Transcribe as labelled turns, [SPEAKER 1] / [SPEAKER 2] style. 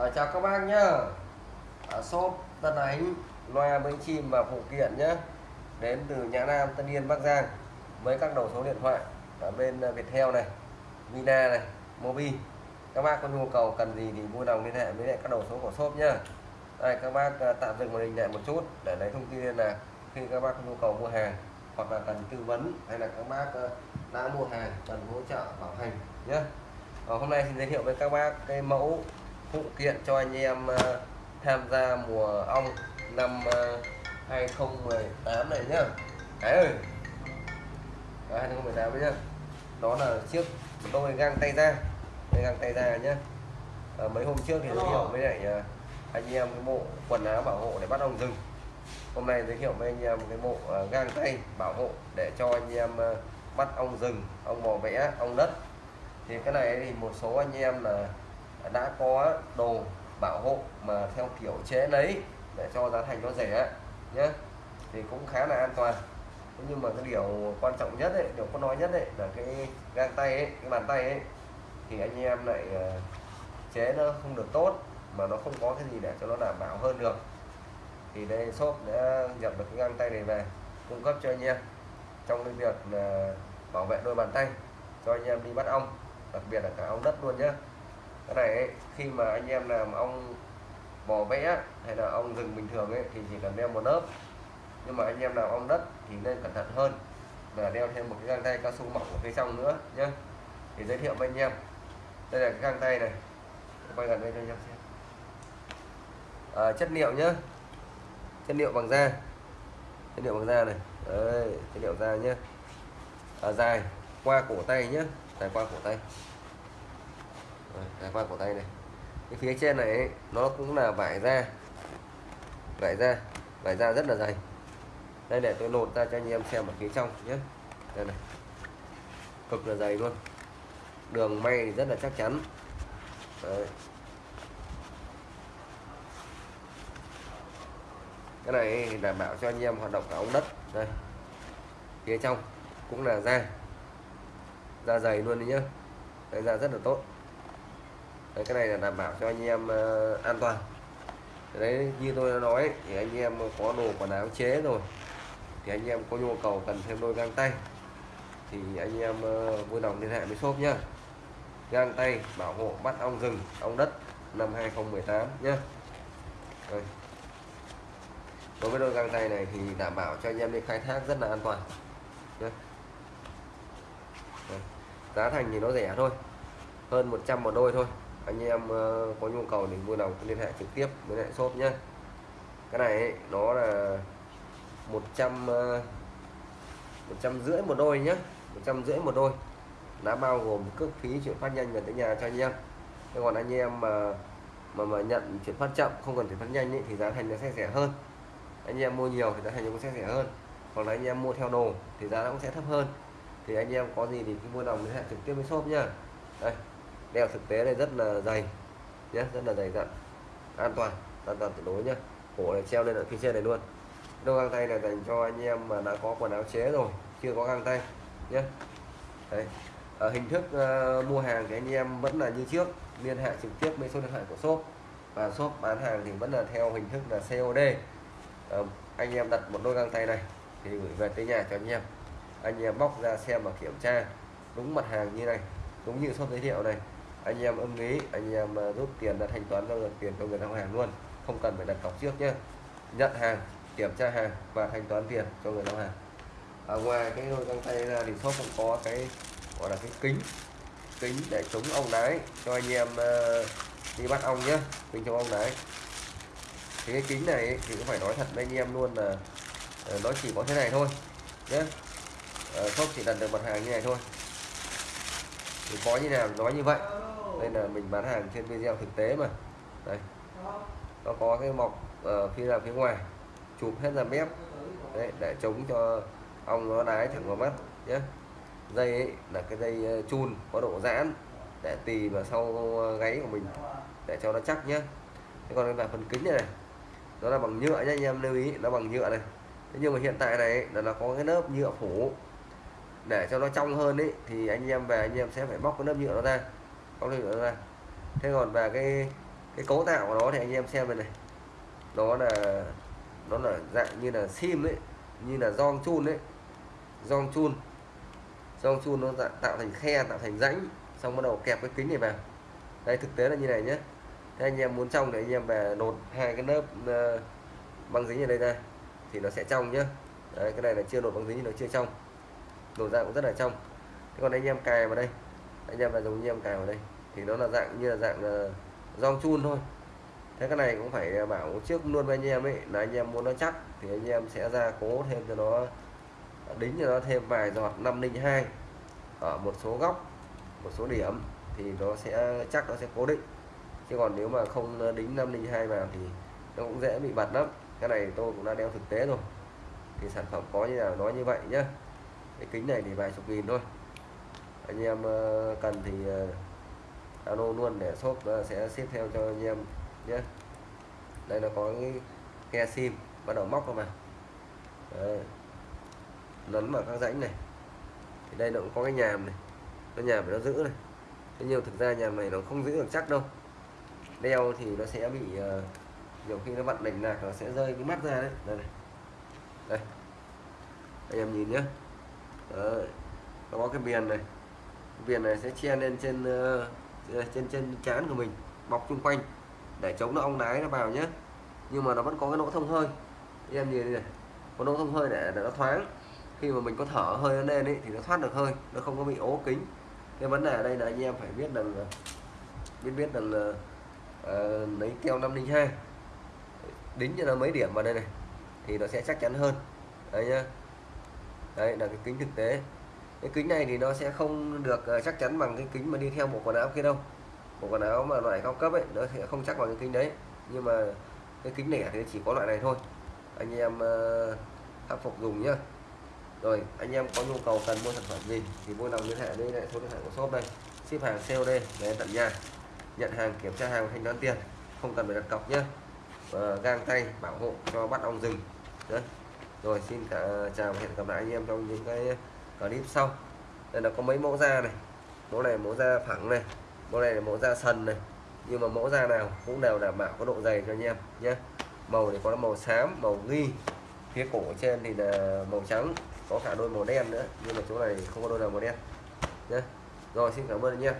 [SPEAKER 1] À, chào các bác nhá. À, shop Tân Ánh loa bánh chim và phụ kiện nhé đến từ Nhã Nam Tân Yên Bắc Giang. Với các đầu số điện thoại ở bên ờ, Viettel này Vina này Mobi. Các bác có nhu cầu cần gì thì vui lòng liên hệ với lại các đầu số của shop nhá. Đây các bác tạm dừng màn hình lại một chút để lấy thông tin là khi các bác có nhu cầu mua hàng hoặc là cần tư vấn hay là các bác đã mua hàng cần hỗ trợ bảo hành nhé hôm nay xin giới thiệu với các bác cái mẫu phụ kiện cho anh em uh, tham gia mùa ong năm uh, 2018 này nhá. Đấy ơi. Đó, 2018 đấy nhá. Đó là chiếc đôi găng tay ra đây găng tay ra nhá. À, mấy hôm trước thì giới thiệu với lại anh em cái bộ quần áo bảo hộ để bắt ong rừng. Hôm nay giới thiệu với anh em cái bộ găng tay bảo hộ để cho anh em bắt ong rừng ong bò vẽ ong đất. Thì cái này thì một số anh em là đã có đồ bảo hộ mà theo kiểu chế lấy để cho giá thành nó rẻ nhé thì cũng khá là an toàn. Nhưng mà cái điều quan trọng nhất ấy, điều có nói nhất đấy là cái găng tay ấy, cái bàn tay ấy thì anh em lại ờ, chế nó không được tốt mà nó không có cái gì để cho nó đảm bảo hơn được. Thì đây shop đã nhập được cái găng tay này về cung cấp cho anh em trong cái việc bảo vệ đôi bàn tay cho anh em đi bắt ong đặc biệt là cả ong đất luôn nhé cái này ấy, khi mà anh em làm ong bò vẽ hay là ong rừng bình thường ấy thì chỉ cần đeo một lớp. Nhưng mà anh em làm ong đất thì nên cẩn thận hơn và đeo thêm một cái găng tay cao su mỏng ở phía trong nữa nhé thì giới thiệu với anh em. Đây là cái găng tay này. Quay gần đây cho anh em xem. À, chất liệu nhé chất liệu bằng da. Chất liệu bằng da này. Đấy, chất liệu da nhé à, dài qua cổ tay nhé dài qua cổ tay dài qua cổ tay này. Cái phía trên này ấy, nó cũng là vải da. Vải da vải da rất là dày. Đây để tôi lột ra cho anh em xem ở phía trong nhé. Đây này. Cực là dày luôn. Đường may thì rất là chắc chắn. Đấy. cái này đảm bảo cho anh em hoạt động cả ống đất. Đây. Phía trong cũng là da. Da dày luôn đấy nhá. Đây da rất là tốt đấy, cái này là đảm bảo cho anh em uh, an toàn đấy như tôi đã nói thì anh em có đồ quần áo chế rồi thì anh em có nhu cầu cần thêm đôi găng tay thì anh em uh, vui lòng liên hệ với shop nhá găng tay bảo hộ bắt ong rừng ong đất năm 2018 nhá Đây. đối với đôi găng tay này thì đảm bảo cho anh em đi khai thác rất là an toàn nhá. Đây. giá thành thì nó rẻ thôi hơn 100 một đôi thôi anh em ờ, có nhu cầu thì vui lòng liên hệ trực tiếp với lại shop nhé cái này ấy, nó là 100 uh, 100 rưỡi một đôi nhé 100 rưỡi một đôi. Đã bao gồm cước phí chuyển phát nhanh về tới nhà cho anh em. Thế còn anh em mà mà mà nhận chuyển phát chậm không cần chuyển phát nhanh ấy, thì giá thành nó sẽ rẻ hơn. Anh em mua nhiều thì giá thành nó cũng sẽ rẻ hơn. Hoặc là anh em mua theo đồ thì giá nó cũng sẽ thấp hơn. Thì anh em có gì thì cứ mua đồng liên hệ trực tiếp với shop nhá. Đây đeo thực tế này rất là dày nhé rất là dày dặn. An toàn an toàn tuyệt đối nhá. Cổ này treo lên ở phía trên này luôn. Đôi găng tay này dành cho anh em mà đã có quần áo chế rồi chưa có găng tay nhé Đấy. Ở hình thức uh, mua hàng thì anh em vẫn là như trước liên hệ trực tiếp với số điện thoại của shop. Và shop bán hàng thì vẫn là theo hình thức là COD uh, ờ, anh em đặt một đôi găng tay này thì gửi về tới nhà cho anh em. Anh em bóc ra xem và kiểm tra. Đúng mặt hàng như này đúng như shop giới thiệu này anh em ưng ý anh em ờ, rút tiền ra thanh toán ra được tiền cho người giao hàng luôn. Không cần phải đặt cọc trước nhé nhận hàng kiểm tra hàng và thanh toán tiền cho người giao hàng. Ở ngoài cái đôi găng tay ra thì shop cũng có cái gọi là cái kính. Kính để chống ong đái cho anh em uh, đi bắt ong nhé kính chống ong đái. Thì cái kính này thì cũng phải nói thật với anh em luôn là uh, nó chỉ có thế này thôi nhé uh, shop chỉ đặt được mặt hàng như này thôi. Thì có như nào nói như vậy đây là mình bán hàng trên video thực tế mà. Đây. Nó có cái mọc ở phía là phía ngoài chụp hết ra mép. Đấy, để chống cho ong nó đái thẳng vào mắt nhé dây ấy là cái dây ờ, chun có độ giãn để tì vào sau ờ, gáy của mình để cho nó chắc nhé thế còn là phần kính này, này nó là bằng nhựa nhé anh em lưu ý nó bằng nhựa này. Thế nhưng mà hiện tại này là nó có cái lớp nhựa phủ. Để cho nó trong hơn ấy thì anh em về anh em sẽ phải bóc cái lớp nhựa nó ra có lớp nhựa ra. Thế còn về cái cái cấu tạo của nó thì anh em xem đây này. Nó là nó là dạng như là sim ấy như là giòn chun ấy. Giòn chun. Giòn chun nó tạo thành khe tạo thành rãnh xong bắt đầu kẹp cái kính này vào. Đây thực tế là như này nhé thế anh em muốn trong thì anh em về nột hai cái lớp uh, băng dính ở đây ra thì nó sẽ trong nhá. Đấy, cái này là chưa nột băng dính nó chưa trong. Nột ra cũng rất là trong. Thế còn anh em cài vào đây anh em là dùng anh em cài vào đây. Thì nó là dạng như là dạng uh, chun thôi. Thế cái này cũng phải ờ, bảo trước luôn với anh em ấy là anh em muốn nó chắc thì anh em sẽ ra cố thêm cho nó ờ, đính cho nó thêm vài giọt 502 ở một số góc một số điểm thì nó sẽ chắc nó sẽ cố định. Chứ còn nếu mà không đính 502 vào thì nó cũng dễ bị bật lắm. Cái này tôi cũng đã đeo thực tế rồi. Thì sản phẩm có như nào nói như vậy nhá. Cái kính này thì vài chục nghìn thôi anh em ờ, cần thì ờ, alo luôn để shop ờ, sẽ ship theo cho anh em nhé. Đây là có cái khe sim bắt đầu móc vào Đấy. lấn vào các rãnh này. Thì đây nó cũng có cái nhàm này. Nó nhàm để nó giữ này. Thế nhiều thực ra nhàm này nó không giữ được chắc đâu. Đeo thì nó sẽ bị uh, nhiều khi nó vặn đỉnh lạc nó sẽ rơi cái mắt ra đấy. Đây này. Đây. Anh em nhìn nhé. Đấy. nó có cái viền này viền này sẽ che lên trên ờ, ờ, trên trên trán của mình bọc chung quanh để chống nó ong đái nó vào nhé nhưng mà nó vẫn có cái lỗ thông hơi. Anh em nhìn này có lỗ thông hơi để, để nó thoáng. Khi mà mình có thở hơi nó lên ấy, thì nó thoát được hơi nó không có bị ố kính. Cái vấn đề ở đây là anh em phải biết rằng biết biết rằng là uh, lấy keo 502 đính cho nó mấy điểm vào đây này thì nó sẽ chắc chắn hơn. Đấy nhá. Đấy là cái kính thực tế cái kính này thì nó sẽ không được ờ, chắc chắn bằng cái kính mà đi theo bộ quần áo kia đâu. Bộ quần áo mà loại cao cấp ấy, nó sẽ không chắc bằng cái kính đấy. Nhưng mà cái kính này thì chỉ có loại này thôi. Anh em ờ, khắc phục dùng nhá. Rồi, anh em có nhu cầu cần mua sản phẩm gì thì vui lòng liên hệ với lại số điện thoại của shop đây. Ship hàng COD đến tận nhà. Nhận hàng, kiểm tra hàng thanh toán tiền. Không cần phải đặt cọc nhé và gang tay bảo hộ cho bắt ong rừng Đấy. rồi, xin cả, chào và hẹn gặp lại anh em trong những cái clip sau. Đây là có mấy mẫu da này. Mẫu này mẫu da phẳng này, mẫu này là mẫu da sần này. Nhưng mà mẫu da nào cũng đều đảm bảo có độ dày cho anh em nhé. Màu thì có màu xám, màu ghi phía cổ trên thì là màu trắng, có cả đôi màu đen nữa. Nhưng mà chỗ này không có đôi nào màu đen nhé. Rồi, xin cảm ơn anh em.